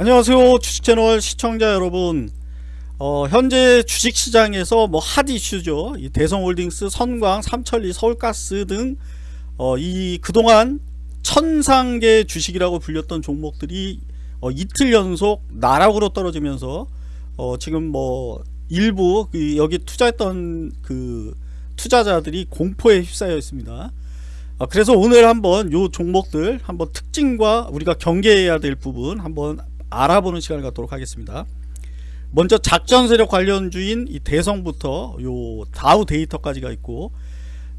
안녕하세요. 주식채널 시청자 여러분. 어, 현재 주식시장에서 뭐 핫 이슈죠. 이 대성홀딩스 선광 삼천리 서울가스 등이 어, 그동안 천상계 주식이라고 불렸던 종목들이 어, 이틀 연속 나락으로 떨어지면서 어, 지금 뭐 일부 그 여기 투자했던 그 투자자들이 공포에 휩싸여 있습니다. 어, 그래서 오늘 한번 요 종목들 한번 특징과 우리가 경계해야 될 부분 한번 알아보는 시간을 갖도록 하겠습니다. 먼저 작전 세력 관련주인 이 대성부터 요 다우 데이터까지가 있고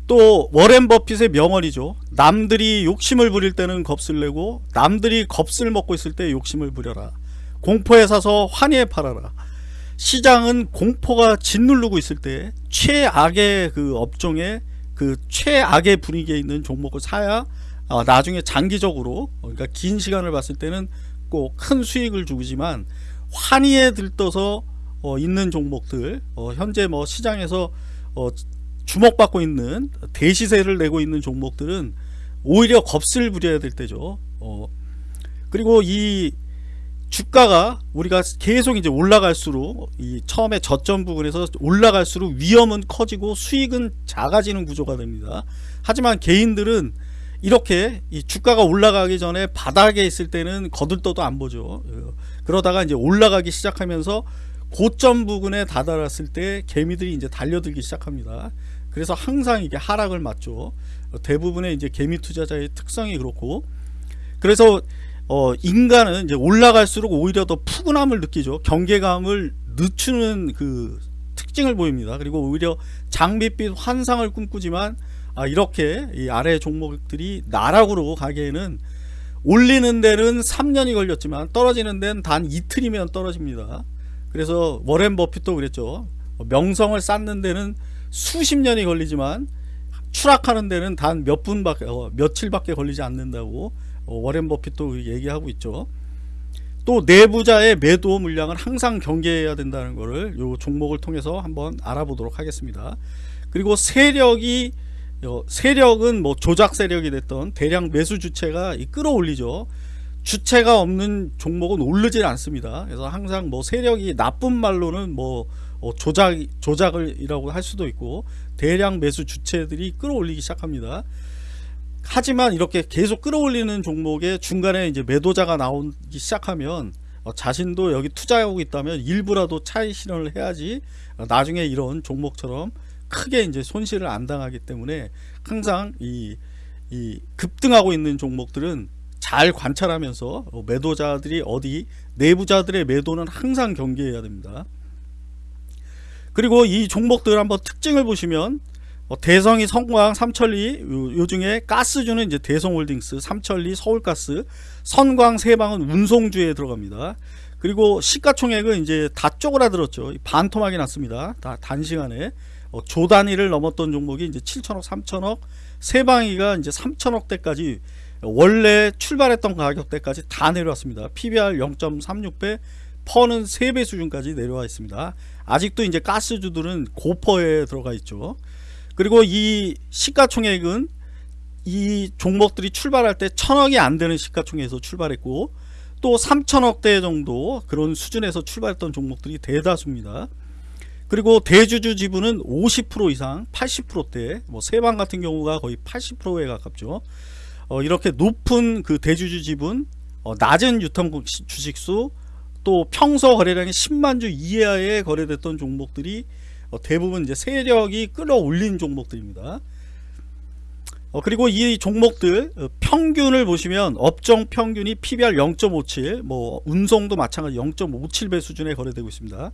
또 워렌 버핏의 명언이죠. 남들이 욕심을 부릴 때는 겁을 내고 남들이 겁을 먹고 있을 때 욕심을 부려라. 공포에 사서 환희에 팔아라. 시장은 공포가 짓누르고 있을 때 최악의 그 업종에 그 최악의 분위기에 있는 종목을 사야 어, 나중에 장기적으로 그러니까 긴 시간을 봤을 때는 꼭큰 수익을 주지만 환희에 들떠서 어, 있는 종목들 어, 현재 뭐 시장에서 어, 주목받고 있는 대시세를 내고 있는 종목들은 오히려 겁을 부려야 될 때죠. 어, 그리고 이 주가가 우리가 계속 이제 올라갈수록 이 처음에 저점 부분에서 올라갈수록 위험은 커지고 수익은 작아지는 구조가 됩니다. 하지만 개인들은 이렇게 이 주가가 올라가기 전에 바닥에 있을 때는 거들떠도 안 보죠. 그러다가 이제 올라가기 시작하면서 고점 부근에 다다랐을 때 개미들이 이제 달려들기 시작합니다. 그래서 항상 이게 하락을 맞죠. 대부분의 이제 개미 투자자의 특성이 그렇고 그래서 어 인간은 이제 올라갈수록 오히려 더 푸근함을 느끼죠. 경계감을 늦추는 그 특징을 보입니다. 그리고 오히려 장밋빛 환상을 꿈꾸지만 아 이렇게 이 아래 종목들이 나락으로 가기에는 올리는 데는 3년이 걸렸지만 떨어지는 데는 단 이틀이면 떨어집니다. 그래서 워렌 버핏도 그랬죠. 명성을 쌓는 데는 수십 년이 걸리지만 추락하는 데는 단 몇 분밖에 어, 며칠밖에 걸리지 않는다고 어, 워렌 버핏도 얘기하고 있죠. 또 내부자의 매도 물량을 항상 경계해야 된다는 것을 요 종목을 통해서 한번 알아보도록 하겠습니다. 그리고 세력이 세력은 뭐 조작 세력이 됐던 대량 매수 주체가 끌어올리죠. 주체가 없는 종목은 오르질 않습니다. 그래서 항상 뭐 세력이 나쁜 말로는 뭐 어, 조작 조작을이라고 할 수도 있고 대량 매수 주체들이 끌어올리기 시작합니다. 하지만 이렇게 계속 끌어올리는 종목에 중간에 이제 매도자가 나오기 시작하면 어, 자신도 여기 투자하고 있다면 일부라도 차익 실현을 해야지 어, 나중에 이런 종목처럼 크게 이제 손실을 안 당하기 때문에 항상 이, 이 급등하고 있는 종목들은 잘 관찰하면서 어, 매도자들이 어디 내부자들의 매도는 항상 경계해야 됩니다. 그리고 이 종목들 한번 특징을 보시면 어, 대성이 성광 삼천리 요, 요 중에 가스주는 이제 대성홀딩스 삼천리 서울가스 선광 세방은 운송주에 들어갑니다. 그리고 시가총액은 이제 다 쪼그라들었죠. 반토막이 났습니다. 다 단시간에 어, 조 단위를 넘었던 종목이 이제 7천억, 3천억, 세방위가 이제 3천억대까지 원래 출발했던 가격대까지 다 내려왔습니다. PBR 0.36배, 퍼는 3배 수준까지 내려와 있습니다. 아직도 이제 가스주들은 고퍼에 들어가 있죠. 그리고 이 시가총액은 이 종목들이 출발할 때 천억이 안 되는 시가총액에서 출발했고 또 3천억대 정도 그런 수준에서 출발했던 종목들이 대다수입니다. 그리고 대주주 지분은 50% 이상 80%대 뭐 세방 같은 경우가 거의 80%에 가깝죠. 어, 이렇게 높은 그 대주주 지분 어, 낮은 유통 주식수 또 평소 거래량이 10만 주 이하에 거래됐던 종목들이 어, 대부분 이제 세력이 끌어올린 종목들입니다. 어, 그리고 이 종목들 어, 평균을 보시면 업종 평균이 PBR 0.57 뭐 운송도 마찬가지 0.57배 수준에 거래되고 있습니다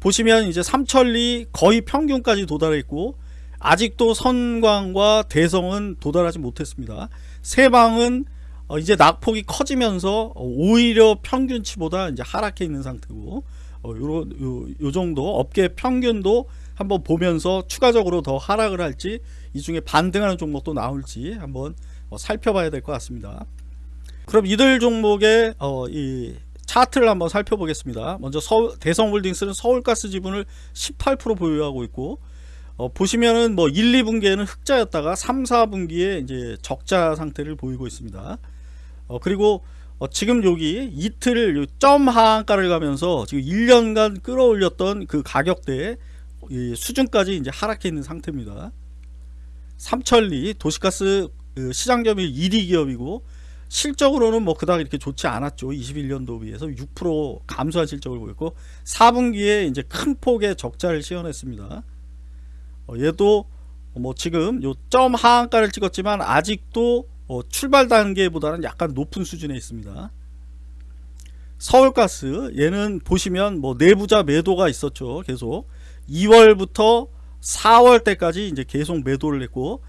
보시면 이제 삼천리 거의 평균까지 도달했고 아직도 선광과 대성은 도달하지 못했습니다. 세방은 어 이제 낙폭이 커지면서 오히려 평균치보다 이제 하락해 있는 상태고 어 요, 요, 요 정도 업계 평균도 한번 보면서 추가적으로 더 하락을 할지 이 중에 반등하는 종목도 나올지 한번 어 살펴봐야 될 것 같습니다. 그럼 이들 종목의 어, 이 차트를 한번 살펴보겠습니다. 먼저 대성홀딩스는 서울가스 지분을 18% 보유하고 있고 어, 보시면은 뭐 1, 2분기에는 흑자였다가 3, 4분기에 이제 적자 상태를 보이고 있습니다. 어, 그리고 어, 지금 여기 이틀 요점 하한가를 가면서 지금 1년간 끌어올렸던 그 가격대 이 수준까지 이제 하락해 있는 상태입니다. 삼천리 도시가스 그 시장 점유율 1위 기업이고 실적으로는 뭐 그닥 이렇게 좋지 않았죠. 21년도 비해서 6% 감소한 실적을 보였고 4분기에 이제 큰 폭의 적자를 시현했습니다. 어, 얘도 뭐 지금 요 점 하한가를 찍었지만 아직도 어, 출발 단계보다는 약간 높은 수준에 있습니다. 서울가스 얘는 보시면 뭐 내부자 매도가 있었죠. 계속 2월부터 4월 때까지 이제 계속 매도를 했고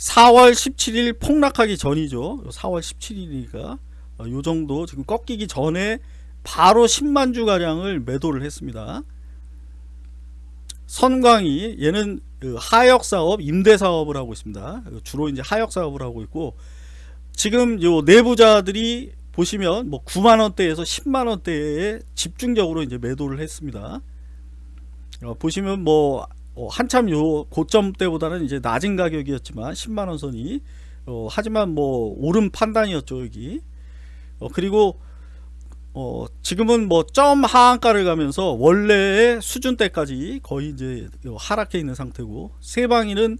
4월 17일 폭락하기 전이죠. 4월 17일이니까 어, 요 정도 지금 꺾이기 전에 바로 10만 주 가량을 매도를 했습니다. 선광이 얘는 그 하역 사업, 임대 사업을 하고 있습니다. 주로 이제 하역 사업을 하고 있고 지금 요 내부자들이 보시면 뭐 9만 원대에서 10만 원대에 집중적으로 이제 매도를 했습니다. 어, 보시면 뭐 어, 한참 요 고점 때보다는 이제 낮은 가격이었지만 10만 원 선이 어, 하지만 뭐 옳은 판단이었죠 여기. 어, 그리고 어, 지금은 뭐 점 하한가를 가면서 원래의 수준대까지 거의 이제 하락해 있는 상태고 세방이는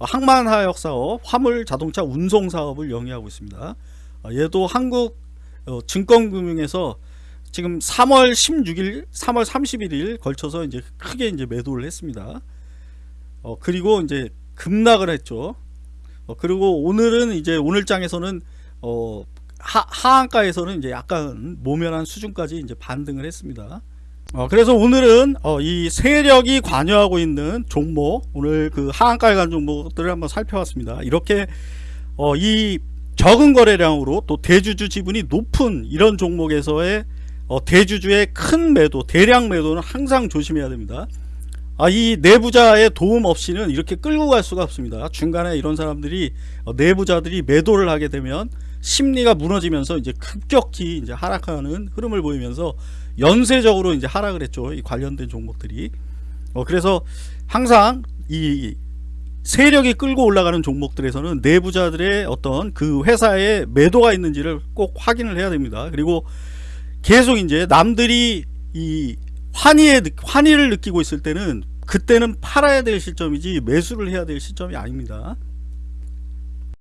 항만하역 사업, 화물 자동차 운송 사업을 영위하고 있습니다. 어, 얘도 한국 어, 증권금융에서 지금 3월 16일, 3월 31일 걸쳐서 이제 크게 이제 매도를 했습니다. 어, 그리고 이제 급락을 했죠. 어, 그리고 오늘은 이제 오늘 장에서는 어, 하, 하한가에서는 이제 약간 모면한 수준까지 이제 반등을 했습니다. 어, 그래서 오늘은 어, 이 세력이 관여하고 있는 종목 오늘 그 하한가에 간 종목들을 한번 살펴봤습니다. 이렇게 어, 이 적은 거래량으로 또 대주주 지분이 높은 이런 종목에서의 어, 대주주의 큰 매도 대량 매도는 항상 조심해야 됩니다. 아, 이 내부자의 도움 없이는 이렇게 끌고 갈 수가 없습니다. 중간에 이런 사람들이 어, 내부자들이 매도를 하게 되면 심리가 무너지면서 이제 급격히 이제 하락하는 흐름을 보이면서 연쇄적으로 이제 하락을 했죠. 이 관련된 종목들이. 어, 그래서 항상 이 세력이 끌고 올라가는 종목들에서는 내부자들의 어떤 그 회사에 매도가 있는지를 꼭 확인을 해야 됩니다. 그리고 계속 이제 남들이 이 환희에 환희를 느끼고 있을 때는 그때는 팔아야 될 시점이지 매수를 해야 될 시점이 아닙니다.